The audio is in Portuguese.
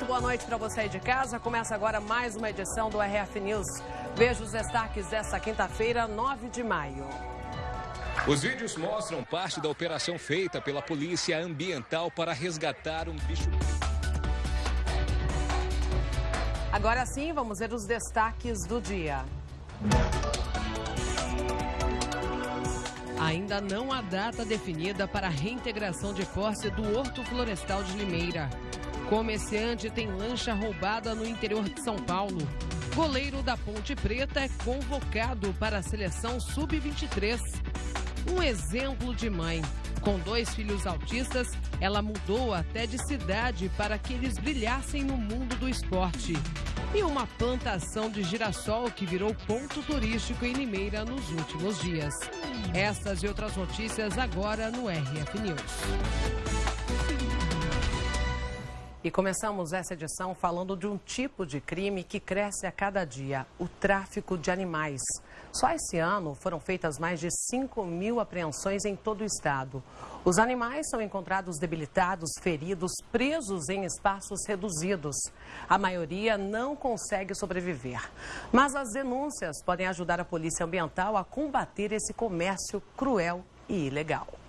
Muito boa noite para você aí de casa. Começa agora mais uma edição do RF News. Veja os destaques desta quinta-feira, 9 de maio. Os vídeos mostram parte da operação feita pela Polícia Ambiental para resgatar um bicho. Agora sim, vamos ver os destaques do dia. Ainda não há data definida para a reintegração de posse do Horto Florestal de Limeira. Comerciante tem lancha roubada no interior de São Paulo. Goleiro da Ponte Preta é convocado para a seleção sub-23. Um exemplo de mãe. Com dois filhos autistas, ela mudou até de cidade para que eles brilhassem no mundo do esporte. E uma plantação de girassol que virou ponto turístico em Limeira nos últimos dias. Estas e outras notícias agora no RF News. E começamos essa edição falando de um tipo de crime que cresce a cada dia, o tráfico de animais. Só esse ano foram feitas mais de 5 mil apreensões em todo o estado. Os animais são encontrados debilitados, feridos, presos em espaços reduzidos. A maioria não consegue sobreviver. Mas as denúncias podem ajudar a Polícia Ambiental a combater esse comércio cruel e ilegal.